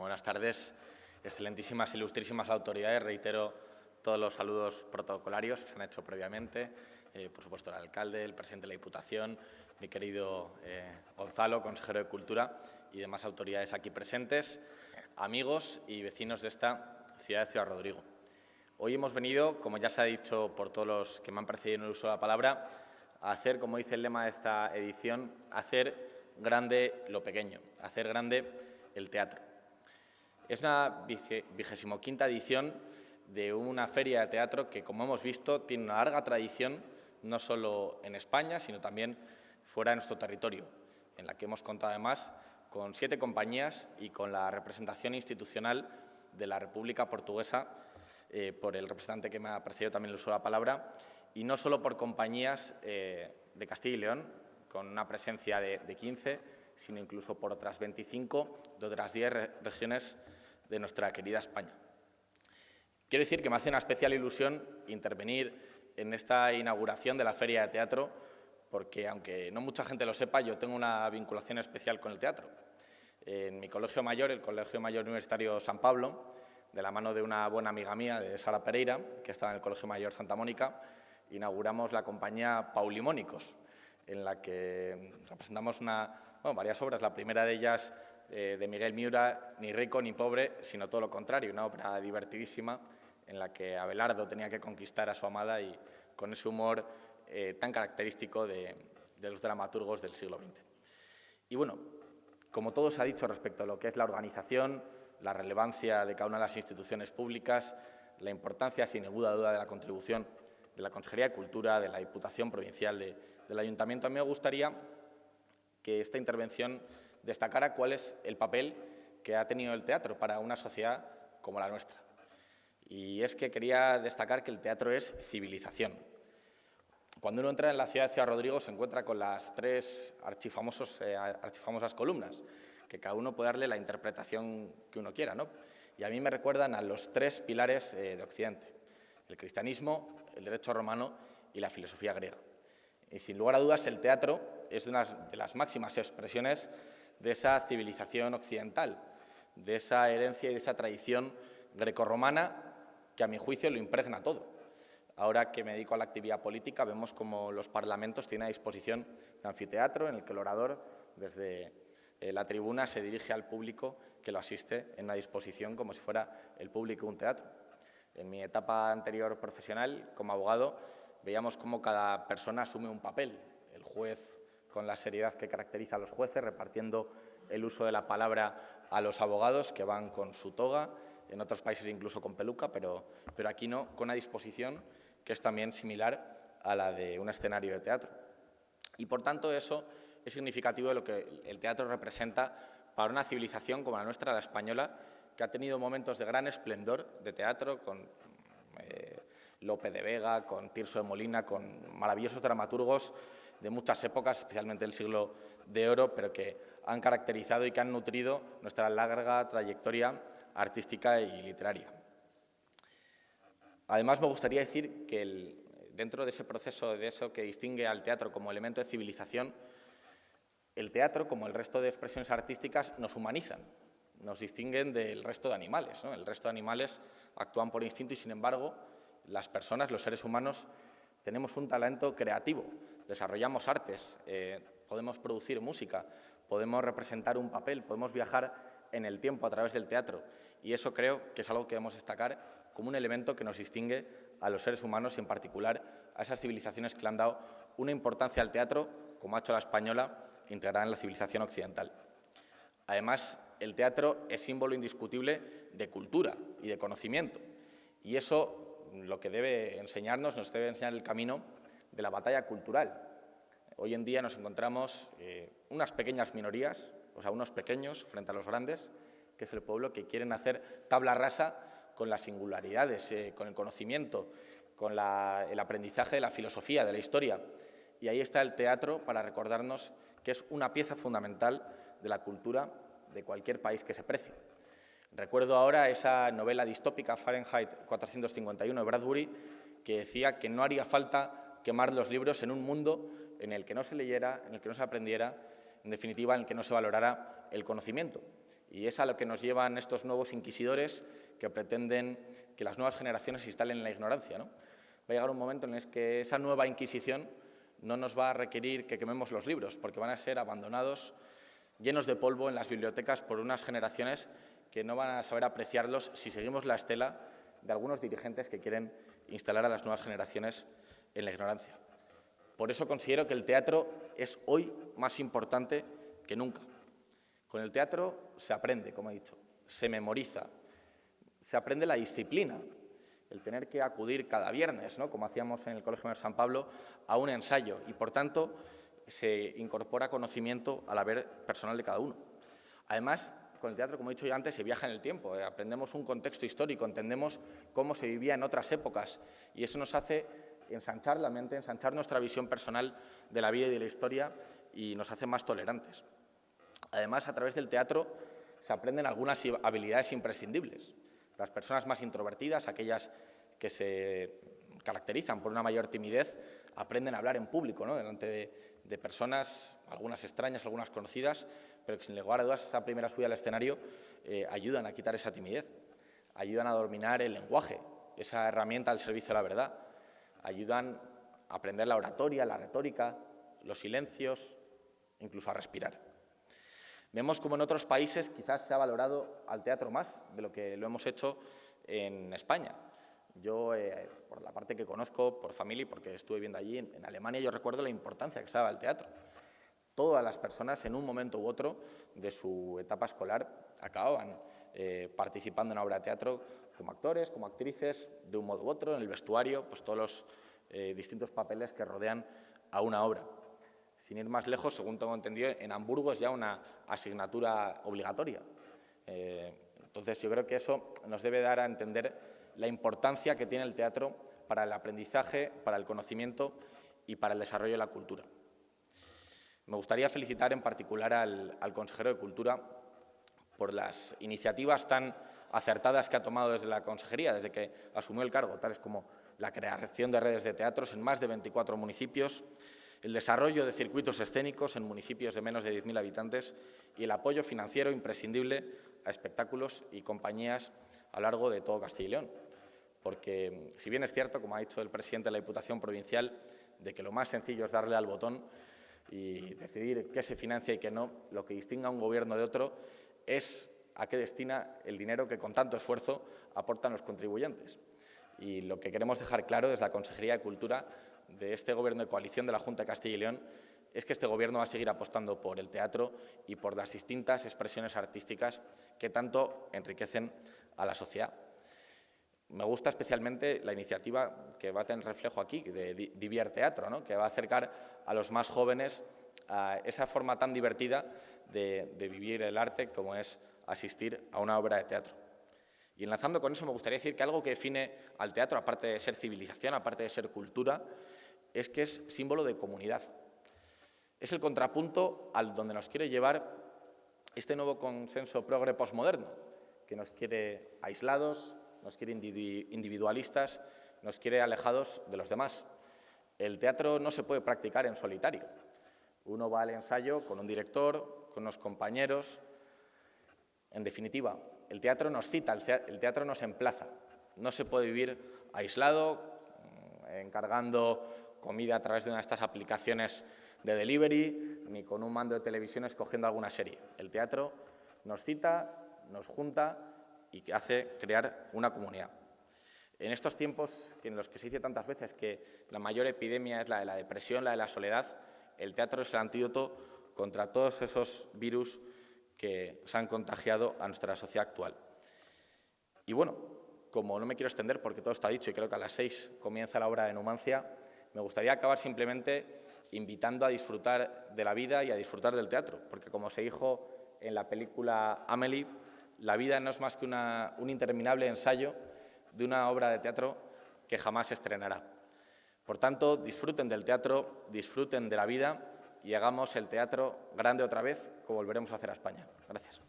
buenas tardes. Excelentísimas, ilustrísimas autoridades. Reitero todos los saludos protocolarios que se han hecho previamente. Eh, por supuesto, el alcalde, el presidente de la Diputación, mi querido eh, Gonzalo, consejero de Cultura y demás autoridades aquí presentes, amigos y vecinos de esta ciudad de Ciudad Rodrigo. Hoy hemos venido, como ya se ha dicho por todos los que me han precedido en el uso de la palabra, a hacer, como dice el lema de esta edición, hacer grande lo pequeño, hacer grande el teatro. Es una vigésimo quinta edición de una feria de teatro que, como hemos visto, tiene una larga tradición, no solo en España, sino también fuera de nuestro territorio, en la que hemos contado además con siete compañías y con la representación institucional de la República Portuguesa, eh, por el representante que me ha precedido también el uso de la palabra, y no solo por compañías eh, de Castilla y León, con una presencia de, 15, sino incluso por otras 25 de otras 10 regiones de nuestra querida España. Quiero decir que me hace una especial ilusión intervenir en esta inauguración de la Feria de Teatro, porque aunque no mucha gente lo sepa, yo tengo una vinculación especial con el teatro. En mi colegio mayor, el Colegio Mayor Universitario San Pablo, de la mano de una buena amiga mía, de Sara Pereira, que estaba en el Colegio Mayor Santa Mónica, inauguramos la compañía Paulimónicos, en la que representamos varias obras. La primera de ellas, eh, de Miguel Miura, Ni rico ni pobre, sino todo lo contrario, una obra divertidísima en la que Abelardo tenía que conquistar a su amada y con ese humor eh, tan característico de, los dramaturgos del siglo XX. Y bueno, como todo se ha dicho respecto a lo que es la organización, la relevancia de cada una de las instituciones públicas, la importancia, sin ninguna duda, de la contribución de la Consejería de Cultura, de la Diputación Provincial de, del Ayuntamiento, a mí me gustaría que esta intervención destacara cuál es el papel que ha tenido el teatro para una sociedad como la nuestra. Y es que quería destacar que el teatro es civilización. Cuando uno entra en la ciudad de Ciudad Rodrigo se encuentra con las tres archifamosos, eh, archifamosas columnas, que cada uno puede darle la interpretación que uno quiera. ¿no? Y a mí me recuerdan a los tres pilares eh, de Occidente, el cristianismo, el derecho romano y la filosofía griega. Y sin lugar a dudas el teatro es una de las máximas expresiones de esa civilización occidental, de esa herencia y de esa tradición grecorromana que a mi juicio lo impregna todo. Ahora que me dedico a la actividad política, vemos como los parlamentos tienen a disposición un anfiteatro en el que el orador, desde eh, la tribuna, se dirige al público que lo asiste en una disposición como si fuera el público un teatro. En mi etapa anterior profesional, como abogado, veíamos cómo cada persona asume un papel. El juez con la seriedad que caracteriza a los jueces, repartiendo el uso de la palabra a los abogados que van con su toga, en otros países incluso con peluca, pero, pero aquí no, con una disposición que es también similar a la de un escenario de teatro. Y por tanto eso es significativo de lo que el teatro representa para una civilización como la nuestra, la española, que ha tenido momentos de gran esplendor de teatro, con eh, Lope de Vega, con Tirso de Molina, con maravillosos dramaturgos de muchas épocas, especialmente del siglo de oro, pero que han caracterizado y que han nutrido nuestra larga trayectoria artística y literaria. Además, me gustaría decir que dentro de ese proceso, de eso que distingue al teatro como elemento de civilización, el teatro, como el resto de expresiones artísticas, nos humanizan, nos distinguen del resto de animales. El resto de animales actúan por instinto y, sin embargo, las personas, los seres humanos, tenemos un talento creativo, desarrollamos artes, eh, podemos producir música, podemos representar un papel, podemos viajar en el tiempo a través del teatro y eso creo que es algo que debemos destacar como un elemento que nos distingue a los seres humanos y en particular a esas civilizaciones que le han dado una importancia al teatro, como ha hecho la española, integrada en la civilización occidental. Además, el teatro es símbolo indiscutible de cultura y de conocimiento y eso lo que debe enseñarnos, nos debe enseñar el camino de la batalla cultural. Hoy en día nos encontramos eh, unas pequeñas minorías, o sea, unos pequeños frente a los grandes, que es el pueblo, que quieren hacer tabla rasa con las singularidades, eh, con el conocimiento, con el aprendizaje de la filosofía, de la historia. Y ahí está el teatro para recordarnos que es una pieza fundamental de la cultura de cualquier país que se precie. Recuerdo ahora esa novela distópica Fahrenheit 451 de Bradbury que decía que no haría falta quemar los libros en un mundo en el que no se leyera, en el que no se aprendiera, en definitiva, en el que no se valorara el conocimiento. Y es a lo que nos llevan estos nuevos inquisidores que pretenden que las nuevas generaciones se instalen en la ignorancia. ¿no? Va a llegar un momento en el que esa nueva Inquisición no nos va a requerir que quememos los libros, porque van a ser abandonados, llenos de polvo en las bibliotecas por unas generaciones que no van a saber apreciarlos si seguimos la estela de algunos dirigentes que quieren instalar a las nuevas generaciones en la ignorancia. Por eso considero que el teatro es hoy más importante que nunca. Con el teatro se aprende, como he dicho, se memoriza, se aprende la disciplina, el tener que acudir cada viernes, ¿no? como hacíamos en el Colegio de San Pablo, a un ensayo y, por tanto, se incorpora conocimiento al haber personal de cada uno. Además, con el teatro, como he dicho ya antes, se viaja en el tiempo, eh, aprendemos un contexto histórico, entendemos cómo se vivía en otras épocas y eso nos hace ensanchar la mente, ensanchar nuestra visión personal de la vida y de la historia y nos hace más tolerantes. Además, a través del teatro se aprenden algunas habilidades imprescindibles. Las personas más introvertidas, aquellas que se caracterizan por una mayor timidez, aprenden a hablar en público, ¿no? delante de, personas, algunas extrañas, algunas conocidas, pero que sin lugar a dudas esa primera subida al escenario eh, ayudan a quitar esa timidez, ayudan a dominar el lenguaje, esa herramienta al servicio de la verdad, ayudan a aprender la oratoria, la retórica, los silencios, incluso a respirar. Vemos como en otros países quizás se ha valorado al teatro más de lo que lo hemos hecho en España. Yo, eh, por la parte que conozco, por familia, porque estuve viendo allí, en, Alemania, yo recuerdo la importancia que se daba al teatro. Todas las personas, en un momento u otro de su etapa escolar, acababan eh, participando en una obra de teatro como actores, como actrices, de un modo u otro, en el vestuario, pues todos los eh, distintos papeles que rodean a una obra. Sin ir más lejos, según tengo entendido, en Hamburgo es ya una asignatura obligatoria. entonces, yo creo que eso nos debe dar a entender la importancia que tiene el teatro para el aprendizaje, para el conocimiento y para el desarrollo de la cultura. Me gustaría felicitar en particular al, consejero de Cultura por las iniciativas tan acertadas que ha tomado desde la consejería, desde que asumió el cargo, tales como la creación de redes de teatros en más de 24 municipios, el desarrollo de circuitos escénicos en municipios de menos de 10.000 habitantes y el apoyo financiero imprescindible a espectáculos y compañías a lo largo de todo Castilla y León. Porque, si bien es cierto, como ha dicho el presidente de la Diputación Provincial, de que lo más sencillo es darle al botón y decidir qué se financia y qué no, lo que distingue a un gobierno de otro es a qué destina el dinero que con tanto esfuerzo aportan los contribuyentes. Y lo que queremos dejar claro desde la Consejería de Cultura de este Gobierno de coalición de la Junta de Castilla y León es que este Gobierno va a seguir apostando por el teatro y por las distintas expresiones artísticas que tanto enriquecen a la sociedad. Me gusta especialmente la iniciativa que va a tener reflejo aquí, de Divier Teatro, ¿no? que va a acercar a los más jóvenes a esa forma tan divertida de, de vivir el arte como es asistir a una obra de teatro. Y enlazando con eso, me gustaría decir que algo que define al teatro, aparte de ser civilización, aparte de ser cultura, es que es símbolo de comunidad. Es el contrapunto al donde nos quiere llevar este nuevo consenso progre postmoderno, que nos quiere aislados, nos quiere individualistas, nos quiere alejados de los demás. El teatro no se puede practicar en solitario. Uno va al ensayo con un director, con unos compañeros. En definitiva, el teatro nos cita, el teatro nos emplaza. No se puede vivir aislado, mm, encargando comida a través de una de estas aplicaciones de delivery, ni con un mando de televisión escogiendo alguna serie. El teatro nos cita, nos junta y hace crear una comunidad. En estos tiempos en los que se dice tantas veces que la mayor epidemia es la de la depresión, la de la soledad, el teatro es el antídoto contra todos esos virus que se han contagiado a nuestra sociedad actual. Y bueno, como no me quiero extender porque todo está dicho y creo que a las seis comienza la obra de Numancia, me gustaría acabar simplemente invitando a disfrutar de la vida y a disfrutar del teatro, porque como se dijo en la película Amelie, la vida no es más que un interminable ensayo de una obra de teatro que jamás se estrenará. Por tanto, disfruten del teatro, disfruten de la vida y hagamos el teatro grande otra vez, como volveremos a hacer a España. Gracias.